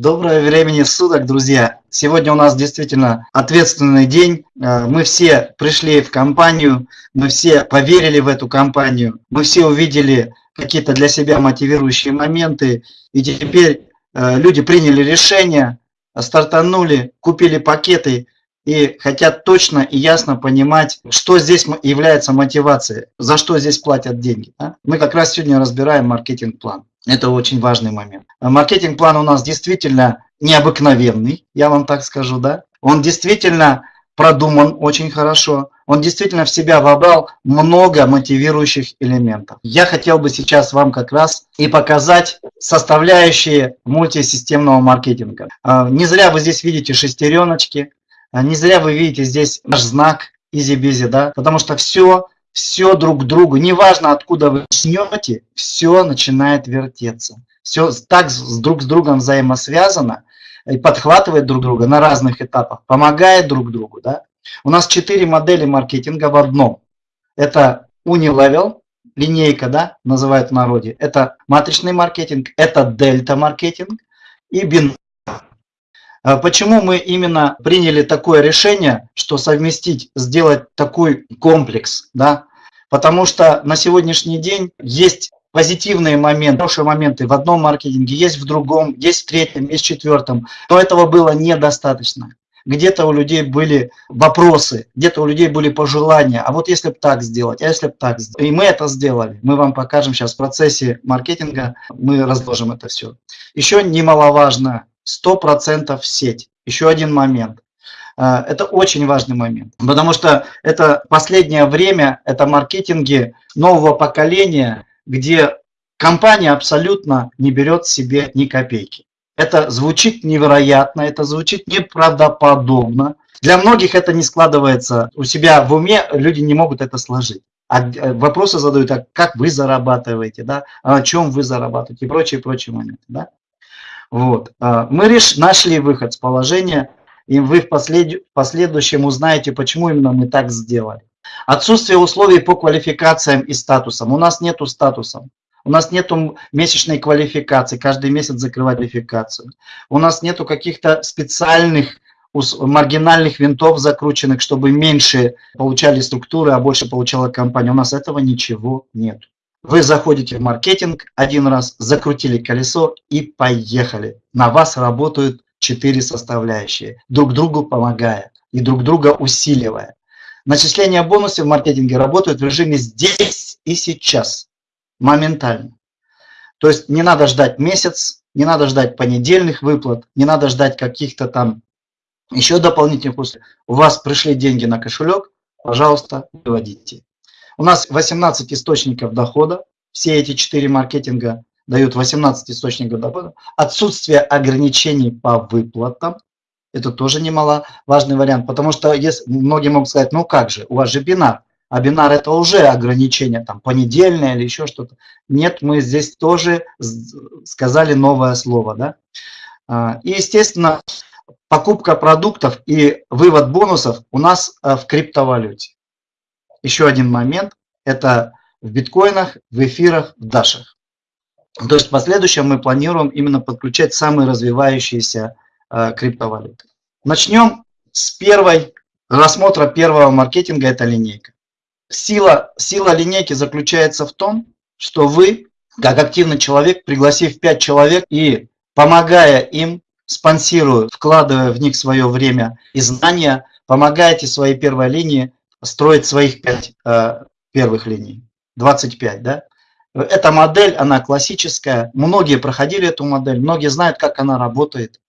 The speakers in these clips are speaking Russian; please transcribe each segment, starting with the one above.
Доброе времени суток, друзья! Сегодня у нас действительно ответственный день. Э, мы все пришли в компанию, мы все поверили в эту компанию, мы все увидели какие-то для себя мотивирующие моменты, и теперь э, люди приняли решение, стартанули, купили пакеты и хотят точно и ясно понимать, что здесь является мотивацией, за что здесь платят деньги. Мы как раз сегодня разбираем маркетинг-план. Это очень важный момент. Маркетинг-план у нас действительно необыкновенный, я вам так скажу, да. Он действительно продуман очень хорошо. Он действительно в себя вобрал много мотивирующих элементов. Я хотел бы сейчас вам как раз и показать составляющие мультисистемного маркетинга. А, не зря вы здесь видите шестереночки, а, не зря вы видите здесь наш знак easy-busy, да, потому что все все друг к другу, неважно откуда вы начнете, все начинает вертеться. Все так с, друг с другом взаимосвязано и подхватывает друг друга на разных этапах, помогает друг другу. Да? У нас четыре модели маркетинга в одном. Это Unilevel, линейка, да, называют в народе. Это матричный маркетинг, это дельта маркетинг и бин а почему мы именно приняли такое решение, что совместить, сделать такой комплекс, да? Потому что на сегодняшний день есть позитивные моменты, хорошие моменты в одном маркетинге, есть в другом, есть в третьем, есть в четвертом. Но этого было недостаточно. Где-то у людей были вопросы, где-то у людей были пожелания. А вот если бы так сделать, а если бы так сделать. И мы это сделали. Мы вам покажем сейчас в процессе маркетинга, мы разложим это все. Еще немаловажно, 100% сеть. Еще один момент. А, это очень важный момент, потому что это последнее время, это маркетинги нового поколения, где компания абсолютно не берет себе ни копейки. Это звучит невероятно, это звучит неправдоподобно. Для многих это не складывается у себя в уме, люди не могут это сложить. А э, вопросы задают, а как вы зарабатываете, да, а на чем вы зарабатываете и прочие, прочие моменты. Да? Вот. А, мы реш... нашли выход с положения, и вы в, послед... последующем узнаете, почему именно мы так сделали. Отсутствие условий по квалификациям и статусам. У нас нету статусов. У нас нету месячной квалификации, каждый месяц закрывать квалификацию. У нас нету каких-то специальных маргинальных винтов закрученных, чтобы меньше получали структуры, а больше получала компания. У нас этого ничего нет. Вы заходите в маркетинг один раз, закрутили колесо и поехали. На вас работают четыре составляющие, друг другу помогая и друг друга усиливая. Начисление бонусов в маркетинге работают в режиме здесь и сейчас, моментально. То есть не надо ждать месяц, не надо ждать понедельных выплат, не надо ждать каких-то там еще дополнительных условий. У вас пришли деньги на кошелек, пожалуйста, выводите. У нас 18 источников дохода, все эти четыре маркетинга дают 18 источников дохода. Отсутствие ограничений по выплатам, это тоже немаловажный вариант, потому что если, многие могут сказать, ну как же, у вас же бинар, а бинар это уже ограничение, там, понедельное или еще что-то. Нет, мы здесь тоже сказали новое слово, да. А, и, естественно, покупка продуктов и вывод бонусов у нас а, в криптовалюте. Еще один момент – это в биткоинах, в эфирах, в дашах. То есть в последующем мы планируем именно подключать самые развивающиеся э, криптовалюты. Начнем с первой рассмотра первого маркетинга, это линейка. Сила, сила линейки заключается в том, что вы, как активный человек, пригласив 5 человек и помогая им, спонсируя, вкладывая в них свое время и знания, помогаете своей первой линии строить своих 5 э, первых линий, 25, да? Эта модель, она классическая, многие проходили эту модель, многие знают, как она работает,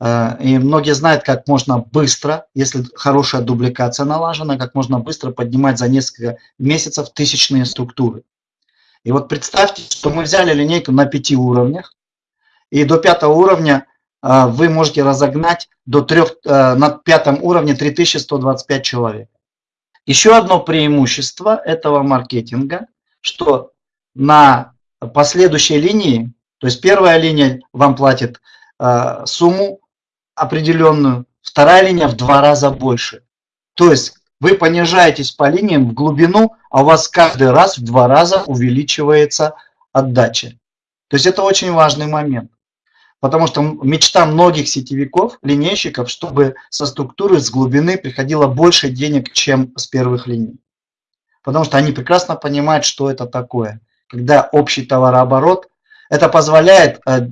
э, и многие знают, как можно быстро, если хорошая дубликация налажена, как можно быстро поднимать за несколько месяцев тысячные структуры. И вот представьте, что мы взяли линейку на пяти уровнях, и до пятого уровня э, вы можете разогнать до трех, на пятом уровне 3125 человек. Еще одно преимущество этого маркетинга, что на последующей линии, то есть первая линия вам платит э, сумму определенную, вторая линия в два раза больше. То есть вы понижаетесь по линиям в глубину, а у вас каждый раз в два раза увеличивается отдача. То есть это очень важный момент. Потому что мечта многих сетевиков, линейщиков, чтобы со структуры, с глубины приходило больше денег, чем с первых линий. Потому что они прекрасно понимают, что это такое. Когда общий товарооборот, это позволяет, э,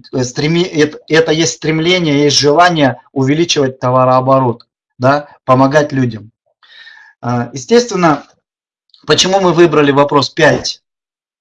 это есть стремление, есть желание увеличивать товарооборот, да, помогать людям. А, естественно, почему мы выбрали вопрос 5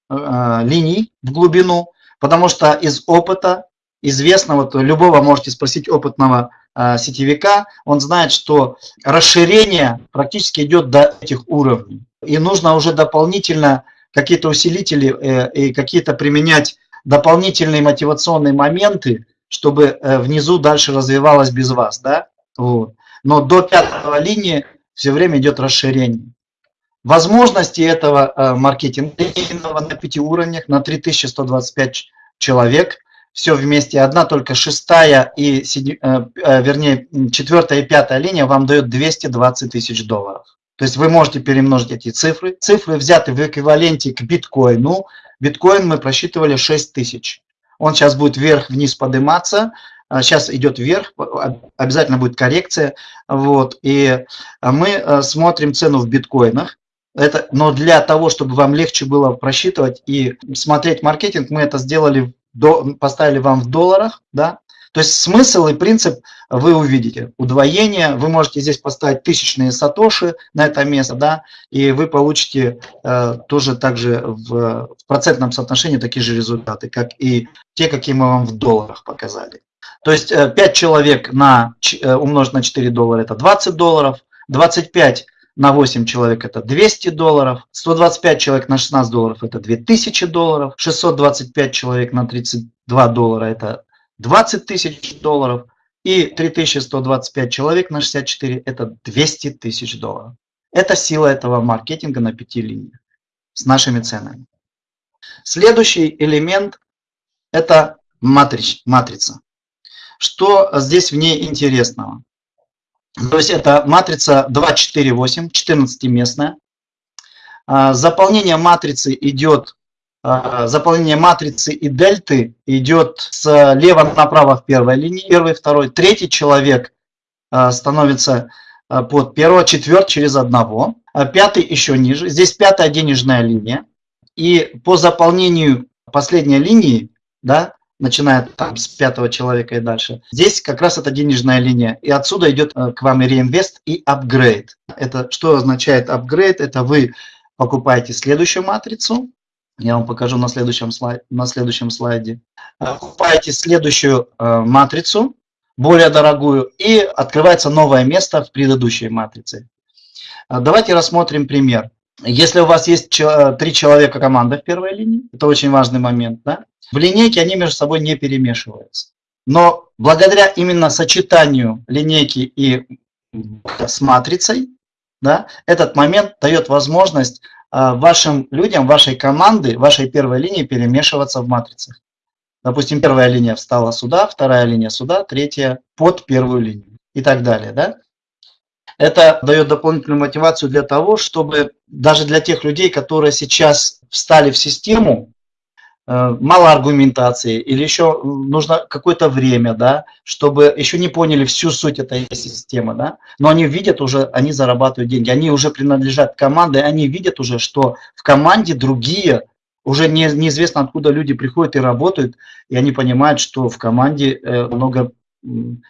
э, линий в глубину? Потому что из опыта известно, вот любого можете спросить опытного э, сетевика, он знает, что расширение практически идет до этих уровней. И нужно уже дополнительно какие-то усилители э, и какие-то применять дополнительные мотивационные моменты, чтобы внизу дальше развивалось без вас. Да? Вот. Но до пятого линии все время идет расширение. Возможности этого э, маркетинга на пяти уровнях, на 3125 человек, все вместе. Одна только шестая и, э, э, вернее, четвертая и пятая линия вам дает 220 тысяч долларов. То есть вы можете перемножить эти цифры. Цифры взяты в эквиваленте к биткоину. Биткоин мы просчитывали 6 тысяч. Он сейчас будет вверх-вниз подниматься. Сейчас а, идет вверх, обязательно будет коррекция. Вот, и мы э, смотрим цену в биткоинах. Это, но для того, чтобы вам легче было просчитывать и смотреть маркетинг, мы это сделали, поставили вам в долларах. Да? То есть смысл и принцип вы увидите. Удвоение, вы можете здесь поставить тысячные сатоши на это место, да, и вы получите э, тоже также в, в процентном соотношении такие же результаты, как и те, какие мы вам в долларах показали. То есть 5 э, человек на, э, умножить на 4 доллара это 20 долларов, 25 на 8 человек это 200 долларов, 125 человек на 16 долларов это 2000 долларов, 625 человек на 32 доллара это 20 тысяч долларов и 3125 человек на 64 это 200 тысяч долларов. Это сила этого маркетинга на пяти линиях с нашими ценами. Следующий элемент это матрич, матрица. Что здесь в ней интересного? То есть это матрица 248, 14-местная. А, заполнение матрицы идет, заполнение матрицы и дельты идет слева направо в первой линии, первый, второй, третий человек а, становится под первого, четвертый через одного, пятый еще ниже. Здесь пятая денежная линия. И по заполнению последней линии, да, начиная там с пятого человека и дальше. Здесь как раз это денежная линия. И отсюда идет э, к вам и реинвест, и апгрейд. Это что означает апгрейд? Это вы покупаете следующую матрицу. Я вам покажу на следующем слайде. На следующем слайде. Покупаете следующую э, матрицу, более дорогую, и открывается новое место в предыдущей матрице. Э, давайте рассмотрим пример. Если у вас есть три человека команда в первой линии, это очень важный момент, да? В линейке они между собой не перемешиваются. Но благодаря именно сочетанию линейки и с матрицей, да, этот момент дает возможность а, вашим людям, вашей команды, вашей первой линии перемешиваться в матрицах. Допустим, первая линия встала сюда, вторая линия сюда, третья под первую линию и так далее. Да? Это дает дополнительную мотивацию для того, чтобы даже для тех людей, которые сейчас встали в систему, мало аргументации или еще нужно какое-то время, да, чтобы еще не поняли всю суть этой системы, да, но они видят уже, они зарабатывают деньги, они уже принадлежат команде, они видят уже, что в команде другие, уже не, неизвестно откуда люди приходят и работают, и они понимают, что в команде э, много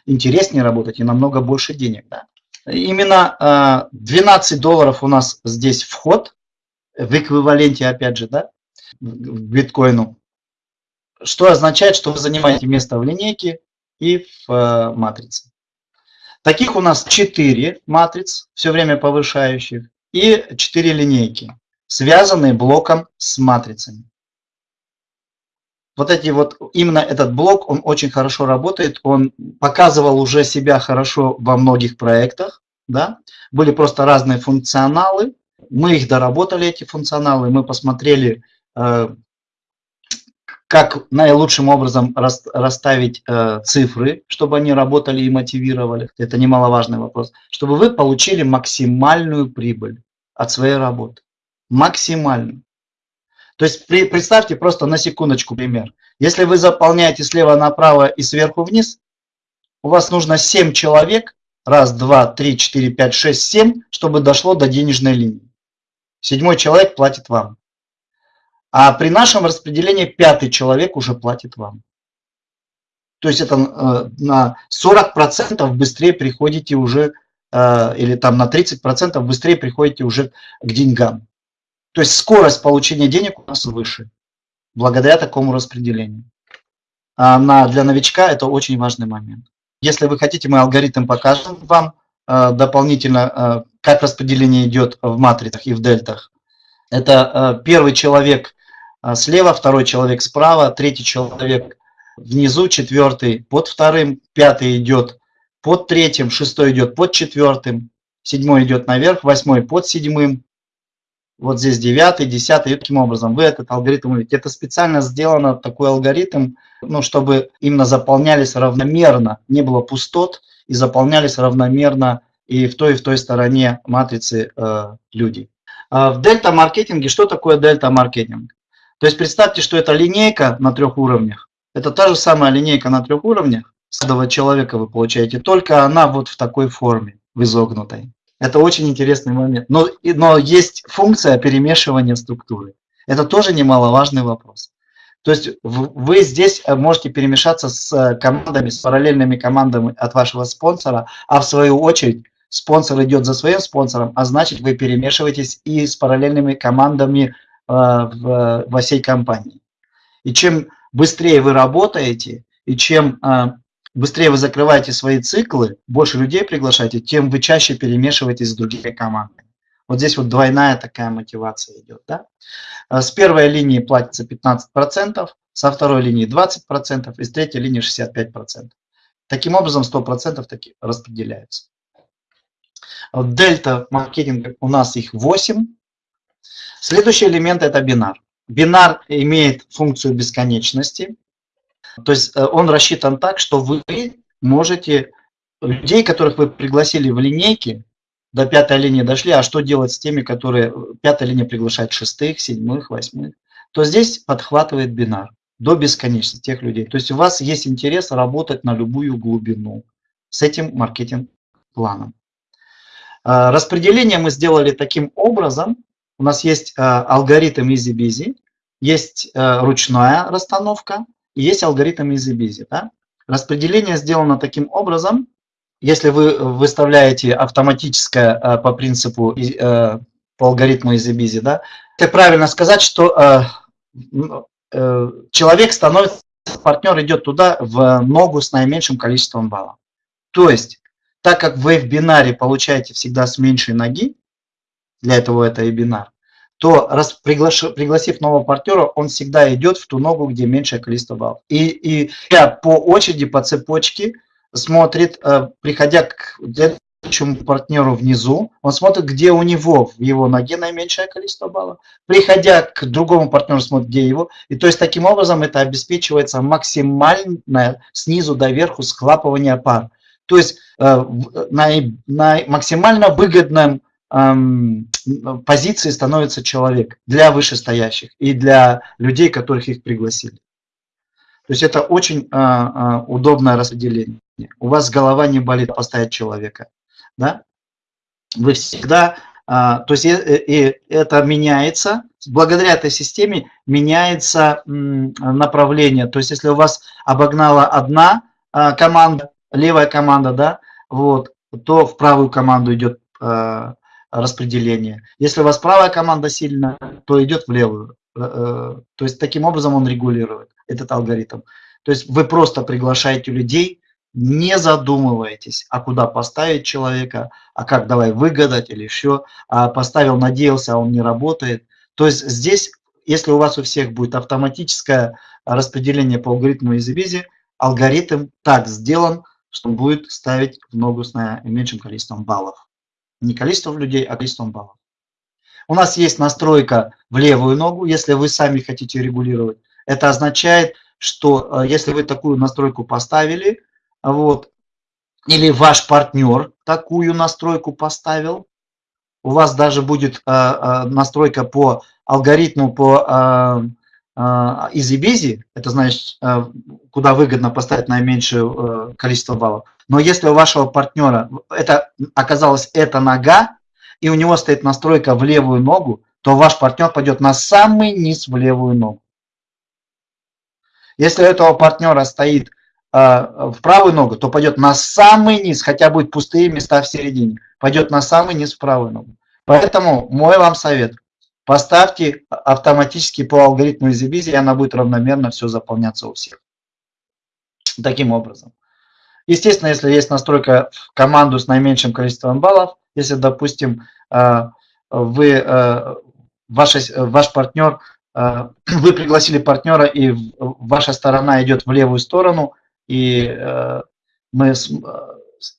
интереснее работать и намного больше денег, да. Именно 12 э, долларов у нас здесь вход в эквиваленте, опять же, да, к биткоину, что означает, что вы занимаете место в линейке и в э, матрице. Таких у нас 4 матриц, все время повышающих, и 4 линейки, связанные блоком с матрицами. Вот эти вот, именно этот блок, он очень хорошо работает, он показывал уже себя хорошо во многих проектах, да, были просто разные функционалы, мы их доработали, эти функционалы, мы посмотрели, как наилучшим образом расставить э, цифры, чтобы они работали и мотивировали. Это немаловажный вопрос. Чтобы вы получили максимальную прибыль от своей работы. Максимальную. То есть представьте просто на секундочку пример. Если вы заполняете слева направо и сверху вниз, у вас нужно 7 человек, раз, два, три, четыре, пять, шесть, семь, чтобы дошло до денежной линии. Седьмой человек платит вам. А при нашем распределении пятый человек уже платит вам. То есть это э, на 40% быстрее приходите уже, э, или там на 30% быстрее приходите уже к деньгам. То есть скорость получения денег у нас выше, благодаря такому распределению. А на, для новичка это очень важный момент. Если вы хотите, мы алгоритм покажем вам э, дополнительно, как распределение идет в матрицах и в дельтах. Это первый человек слева, второй человек справа, третий человек внизу четвертый под вторым, пятый идет под третьим, шестой идет под четвертым, седьмой идет наверх, восьмой под седьмым, вот здесь девятый, десятый, и таким образом вы этот алгоритм увидите. Это специально сделано, такой алгоритм, ну, чтобы именно заполнялись равномерно, не было пустот, и заполнялись равномерно и в той, и в той стороне матрицы э, людей. А в дельта-маркетинге, что такое дельта-маркетинг? То есть представьте, что это линейка на трех уровнях, это та же самая линейка на трех уровнях. Каждого человека вы получаете, только она вот в такой форме, в изогнутой. Это очень интересный момент. Но, но есть функция перемешивания структуры. Это тоже немаловажный вопрос. То есть вы здесь э, можете перемешаться с э, командами, с параллельными командами от вашего спонсора, а в свою очередь спонсор идет за своим спонсором, а значит вы перемешиваетесь и с параллельными командами в, во всей компании. И чем быстрее вы работаете, и чем а, быстрее вы закрываете свои циклы, больше людей приглашаете, тем вы чаще перемешиваетесь с другими командами. Вот здесь вот двойная такая мотивация идет. Да? С первой линии платится 15%, со второй линии 20%, и с третьей линии 65%. Таким образом 100% таки распределяются. Дельта маркетинга у нас их 8. Следующий элемент это бинар. Бинар имеет функцию бесконечности, то есть э, он рассчитан так, что вы можете людей, которых вы пригласили в линейке, до пятой линии дошли, а что делать с теми, которые пятая линия приглашает шестых, седьмых, восьмых, то здесь подхватывает бинар до бесконечности тех людей. То есть у вас есть интерес работать на любую глубину с этим маркетинг-планом. Э, распределение мы сделали таким образом, у нас есть э, алгоритм EasyBusy, есть э, ручная расстановка и есть алгоритм EasyBusy. Да? Распределение сделано таким образом, если вы выставляете автоматическое э, по принципу, по алгоритму EasyBusy, да, это правильно сказать, что человек становится, партнер идет туда в ногу с наименьшим количеством баллов. То есть, так как вы в бинаре получаете всегда с меньшей ноги, для этого это и бинар, то раз приглаш, пригласив нового партнера, он всегда идет в ту ногу, где меньшее количество баллов. И, и по очереди, по цепочке смотрит, э, приходя к следующему партнеру внизу, он смотрит, где у него в его ноге наименьшее количество баллов. Приходя к другому партнеру, смотрит, где его. И то есть таким образом это обеспечивается максимальное снизу до верху схлапывание пар. То есть э, на, на максимально выгодном позиции становится человек для вышестоящих и для людей, которых их пригласили. То есть это очень а, а, удобное распределение. У вас голова не болит поставить человека. Да? Вы всегда, а, то есть и, и это меняется, благодаря этой системе меняется направление. То есть если у вас обогнала одна команда, левая команда, да, вот, то в правую команду идет распределение. Если у вас правая команда сильная, то идет в левую. Э, э, то есть таким образом он регулирует этот алгоритм. То есть вы просто приглашаете людей, не задумываетесь, а куда поставить человека, а как давай выгадать или еще, а поставил, надеялся, а он не работает. То есть здесь, если у вас у всех будет автоматическое распределение по алгоритму EasyBusy, алгоритм так сделан, что он будет ставить в ногу с наименьшим количеством баллов. Не количеством людей, а количеством баллов. У нас есть настройка в левую ногу, если вы сами хотите регулировать. Это означает, что э, если вы такую настройку поставили, вот, или ваш партнер такую настройку поставил, у вас даже будет настройка по алгоритму по easy-busy, это значит, куда выгодно поставить наименьшее количество баллов. Но если у вашего партнера это оказалась эта нога, и у него стоит настройка в левую ногу, то ваш партнер пойдет на самый низ в левую ногу. Если у этого партнера стоит э, в правую ногу, то пойдет на самый низ, хотя будет пустые места в середине, пойдет на самый низ в правую ногу. Поэтому мой вам совет, поставьте автоматически по алгоритму EasyBizy, и она будет равномерно все заполняться у всех. Таким образом. Естественно, если есть настройка в команду с наименьшим количеством баллов, если, допустим, э, вы, э, ваш, ваш партнер, э, вы пригласили партнера, и ваша сторона идет в левую сторону, и мы,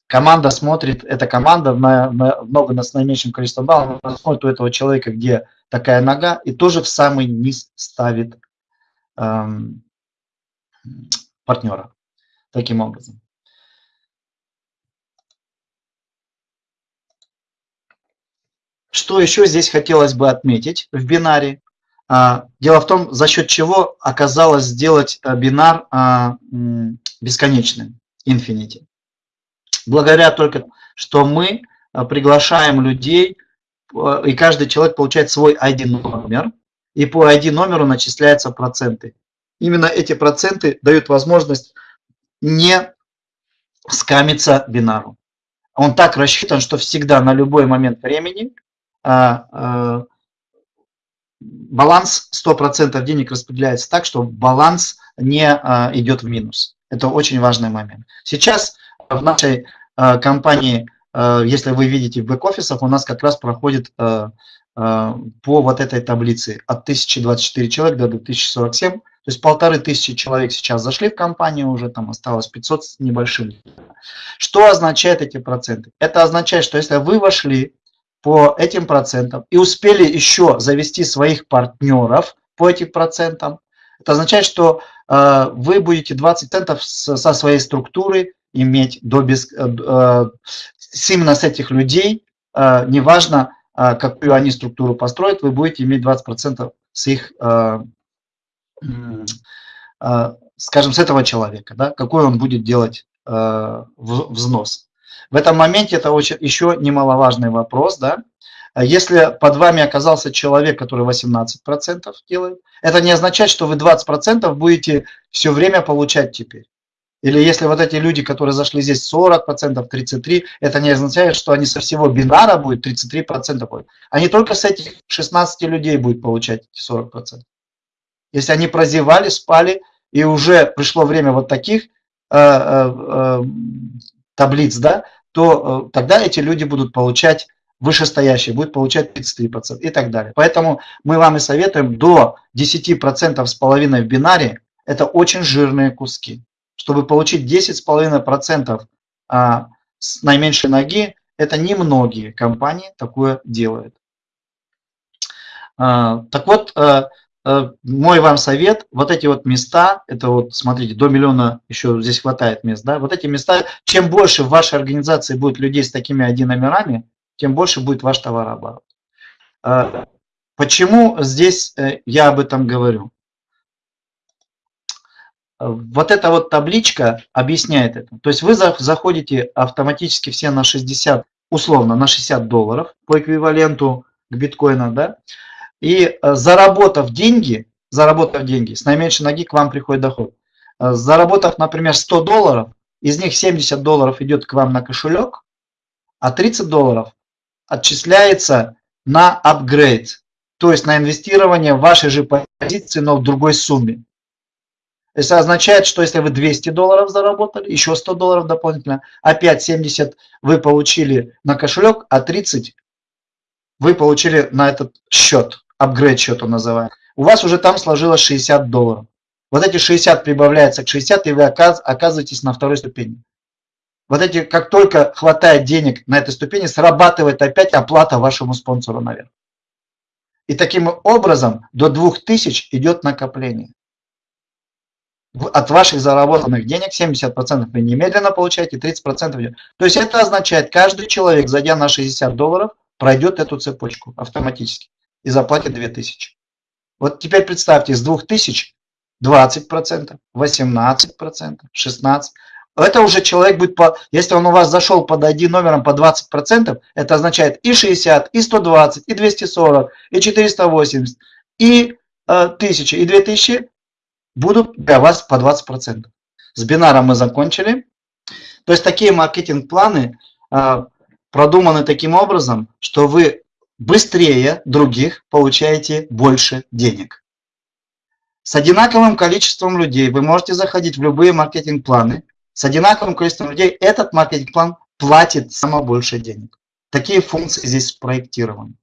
команда смотрит, эта команда на, на, много с наименьшим количеством баллов, смотрит у этого человека, где такая нога, и тоже в самый низ ставит эм, партнера. Таким образом. Что еще здесь хотелось бы отметить в бинаре? А, дело в том, за счет чего оказалось сделать э, бинар а, бесконечным, infinity. Благодаря только, что мы э, приглашаем людей, э, и каждый человек получает свой ID-номер, и по ID-номеру начисляются проценты. Именно эти проценты дают возможность не скамиться бинару. Он так рассчитан, что всегда на любой момент времени а, а, баланс 100% денег распределяется так, что баланс не идет в минус. Это очень важный момент. Сейчас в нашей компании, если вы видите в бэк-офисах, у нас как раз проходит по вот этой таблице от 1024 человек до 2047. То есть полторы тысячи человек сейчас зашли в компанию, уже там осталось 500 с небольшим. Что означает эти проценты? Это означает, что если вы вошли по этим процентам и успели еще завести своих партнеров по этим процентам, это означает, что э, вы будете 20 центов со своей структуры иметь до без, э, э, именно с этих людей, э, неважно, какую они структуру построят, вы будете иметь 20 процентов с их, скажем, с этого человека, да, какой он будет делать взнос. В этом моменте это очень, еще немаловажный вопрос. Да? Если под вами оказался человек, который 18% делает, это не означает, что вы 20% будете все время получать теперь. Или если вот эти люди, которые зашли здесь 40%, 33%, это не означает, что они со всего бинара будет 33% будет. Они только с этих 16 людей будут получать эти 40%. Если они прозевали, спали, и уже пришло время вот таких э, э, э, таблиц, да, то э, тогда эти люди будут получать вышестоящие, будут получать 33% и так далее. Поэтому мы вам и советуем до 10% с половиной в бинаре, это очень жирные куски. Чтобы получить 10,5% а, с наименьшей ноги, это немногие компании такое делают. А, так вот, а, Э, мой вам совет, вот эти вот места, это вот, смотрите, до миллиона еще здесь хватает мест, да, вот эти места, чем больше в вашей организации будет людей с такими ID-номерами, тем больше будет ваш товарооборот. Э, почему здесь э, я об этом говорю? Вот эта вот табличка объясняет это. То есть вы заходите автоматически все на 60, условно, на 60 долларов по эквиваленту к биткоину, да, и э, заработав деньги, заработав деньги, с наименьшей ноги к вам приходит доход. Э, заработав, например, 100 долларов, из них 70 долларов идет к вам на кошелек, а 30 долларов отчисляется на апгрейд, то есть на инвестирование вашей же позиции, но в другой сумме. Это означает, что если вы 200 долларов заработали, еще 100 долларов дополнительно, опять 70 вы получили на кошелек, а 30 вы получили на этот счет апгрейд счет он называет, у вас уже там сложилось 60 долларов. Вот эти 60 прибавляются к 60, и вы оказываетесь на второй ступени. Вот эти, как только хватает денег на этой ступени, срабатывает опять оплата вашему спонсору наверх. И таким образом до 2000 идет накопление. От ваших заработанных денег 70% вы немедленно получаете, 30% идет. То есть это означает, каждый человек, зайдя на 60 долларов, пройдет эту цепочку автоматически и заплатит 2000. Вот теперь представьте, с 2000 20%, 18%, 16%. Это уже человек будет, по, если он у вас зашел под ID номером по 20%, это означает и 60, и 120, и 240, и 480, и э, 1000, и 2000 будут для вас по 20%. С бинаром мы закончили. То есть такие маркетинг-планы э, продуманы таким образом, что вы быстрее других получаете больше денег. С одинаковым количеством людей вы можете заходить в любые маркетинг-планы. С одинаковым количеством людей этот маркетинг-план платит самое больше денег. Такие функции здесь спроектированы.